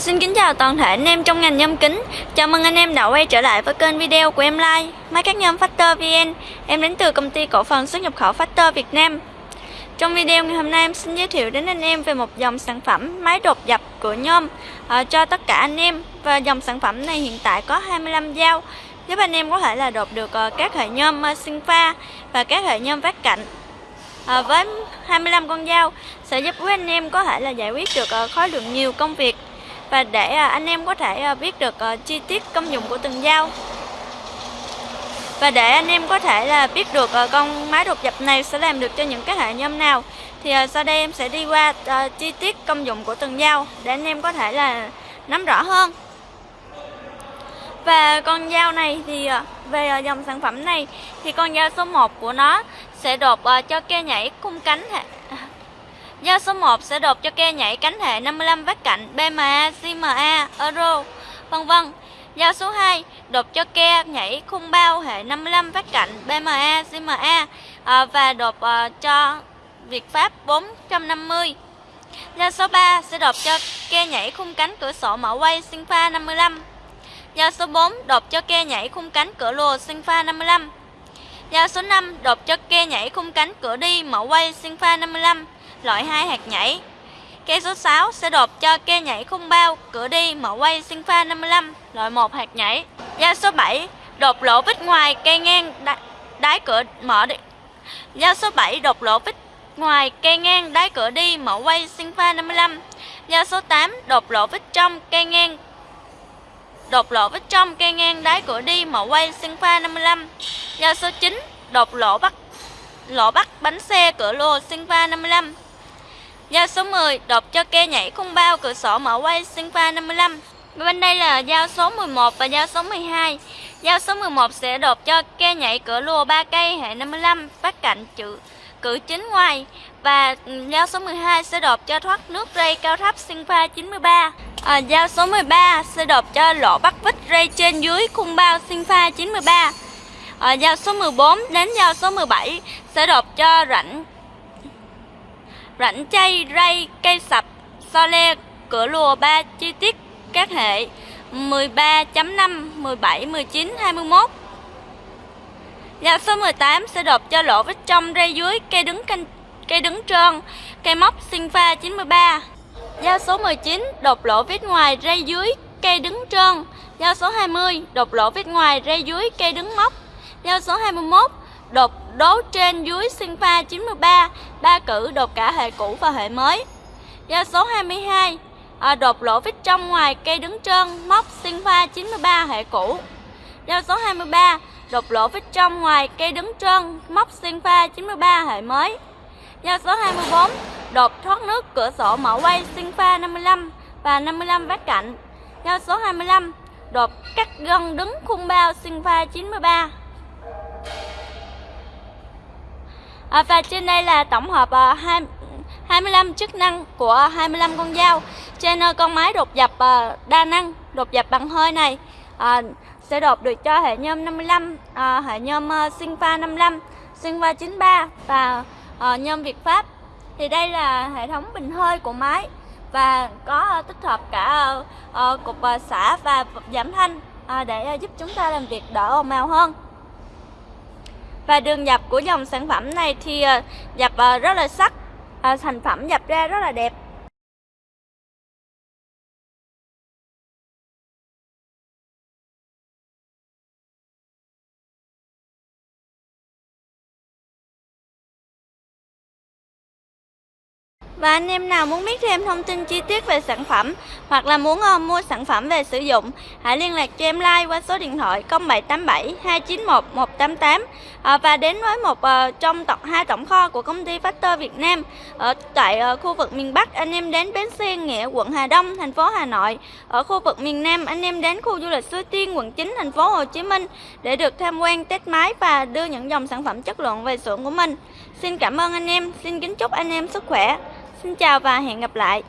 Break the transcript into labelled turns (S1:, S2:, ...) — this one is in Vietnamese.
S1: Xin kính chào toàn thể anh em trong ngành nhôm kính. Chào mừng anh em đã quay trở lại với kênh video của em Like Máy cắt nhôm Factor VN. Em đến từ công ty cổ phần xuất nhập khẩu Factor Việt Nam. Trong video ngày hôm nay em xin giới thiệu đến anh em về một dòng sản phẩm máy đột dập của nhôm à, Cho tất cả anh em. Và dòng sản phẩm này hiện tại có 25 dao. Giúp anh em có thể là đột được ờ, các hệ nhôm ờ, sinh pha Và các hệ nhôm vát cạnh à, với 25 con dao. Sẽ giúp quý anh em có thể là giải quyết được khối lượng nhiều công việc và để à, anh em có thể à, biết được ờ, chi tiết công dụng của từng dao. Và để anh em có thể là biết được ờ, con máy đột dập này sẽ làm được cho những cái hệ nhôm nào, thì ờ, sau đây em sẽ đi qua chi tiết công dụng của từng dao để anh em có thể là nắm rõ hơn. Và con dao này thì về dòng sản phẩm này thì con dao số 1 của nó sẽ đột cho ke nhảy cung cánh Giao số 1 sẽ đột cho ke nhảy cánh hệ 55 vách cạnh BMA, CMA, Euro, vân vân. Giao số 2 đột cho ke nhảy khung bao hệ 55 vách cạnh BMA, CMA à, à, và đột à, cho Việt Pháp 450. Giao số 3 sẽ đột cho ke nhảy khung cánh cửa sổ mở quay Sinpha 55. Giao số 4 đột cho ke nhảy khung cánh cửa lùa Sinpha 55. Giao số 5 đột cho ke nhảy khung cánh cửa đi mở quay Sinpha 55 loại 2 hạt nhảy. Cây số 6 sẽ đột cho cây nhảy khung bao, cửa đi, mở quay sinh pha 55, loại 1 hạt nhảy. Giao số 7 đột lỗ vít ngoài cây ngang đá, đáy cửa mở đi. Giao số 7 đột lỗ vít ngoài cây ngang đáy cửa đi, mở quay sinh pha 55. Giao số 8 đột lỗ vít trong cây ngang đột lỗ vít trong cây ngang đáy cửa đi, mở quay sinh pha 55. Giao số 9 đột lỗ bắt lỗ bắt bánh xe cửa lô sinh pha 55. Dao số 10 đột cho ke nhảy khung bao cửa sổ mở quay sinh pha 55. Bên đây là dao số 11 và dao số 12. Dao số 11 sẽ đột cho ke nhảy cửa lùa 3 cây hệ 55 phát cạnh chữ cử chính ngoài và ừ, dao số 12 sẽ đột cho thoát nước ray cao thấp sinh pha 93. À, dao số 13 sẽ đột cho lỗ bắt vít ray trên dưới khung bao sinh pha 93. À, dao số 14 đến dao số 17 sẽ đột cho rãnh rãnh chay, ray, cây sập, so le, cửa lùa 3 chi tiết các hệ 13.5, 17, 19, 21. Dao số 18 sẽ đột cho lỗ vết trong ray dưới cây đứng canh, cây đứng trơn, cây móc sinh pha 93. Dao số 19 đột lỗ vết ngoài ray dưới cây đứng trơn. Dao số 20 đột lỗ vết ngoài ray dưới cây đứng móc. Dao số 21 đột đố trên dưới sinh pha 93, ba cử đột cả hệ cũ và hệ mới. Giao số 22, à, đột lỗ vít trong ngoài cây đứng trơn, móc sinh pha 93 hệ cũ. Giao số 23, đột lỗ vít trong ngoài cây đứng trơn, móc sinh pha 93 hệ mới. Giao số 24, đột thoát nước cửa sổ mở quay sinh pha 55 và 55 vát cạnh. Giao số 25, đột cắt gân đứng khung bao sinh pha 93. À, và trên đây là tổng hợp à, 2, 25 chức năng của 25 con dao. Trên uh, con máy đột dập à, đa năng đột dập bằng hơi này à, sẽ đột được cho hệ nhôm 55 à, hệ nhôm sinh pha 55 sinh pha 93 và à, nhôm Việt Pháp. Thì đây là hệ thống bình hơi của máy và có tích hợp cả cục xả và giảm thanh để giúp chúng ta làm việc đỡ ồn ào hơn và đường dập của dòng sản phẩm này thì ờ, nhập dập rất là sắc. Ờ, sản phẩm dập ra rất là đẹp. Và anh em nào muốn biết thêm thông tin chi tiết về sản phẩm hoặc là muốn ờ, mua sản phẩm về sử dụng, hãy liên lạc cho em like qua số điện thoại 0787 291 188 và đến với một ờ, trong tổng hai tổng kho của công ty Factor Việt Nam ở tại ờ, khu vực miền Bắc anh em đến bến xe Nghĩa quận Hà Đông thành phố Hà Nội. Ở khu vực miền Nam anh em đến khu du lịch Suối Tiên quận 9 thành phố Hồ Chí Minh để được tham quan test máy và đưa những dòng sản phẩm chất lượng về xưởng của mình. Xin cảm ơn anh em, xin kính chúc anh em sức khỏe. Xin chào và hẹn gặp lại.